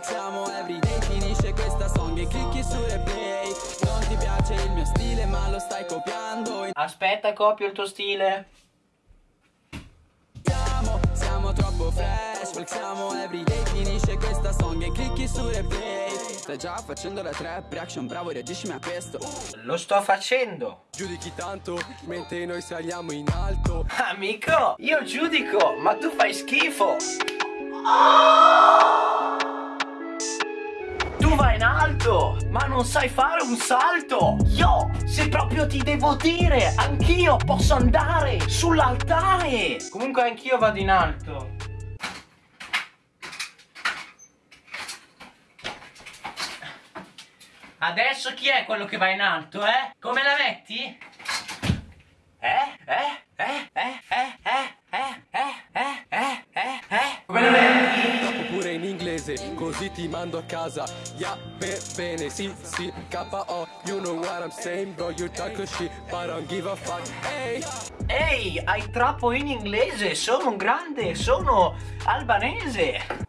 fresh Flexiamo everyday Finisce questa song e clicchi su replay Non ti piace il mio stile ma lo stai copiando Aspetta, copio il tuo stile. Siamo, siamo troppo fresh Flexiamo everyday Finisce questa song e clicchi su replay Stai già facendo la trap reaction Bravo reagiscimi a questo Lo sto facendo. Giudichi tanto mentre noi saliamo in alto Amico, io giudico, ma tu fai schifo. Tu in alto, ma non sai fare un salto. Io, se proprio ti devo dire, anch'io posso andare sull'altare. Comunque anch'io vado in alto. Adesso chi è quello che va in alto, eh? Come la metti? Così ti mando a casa. Yeah, be- bene, sì, sì, KO. You know what I'm saying, bro, you talk shit, but I don't give a fuck. Hey! Ehi, hai troppo in inglese, sono un grande, sono albanese.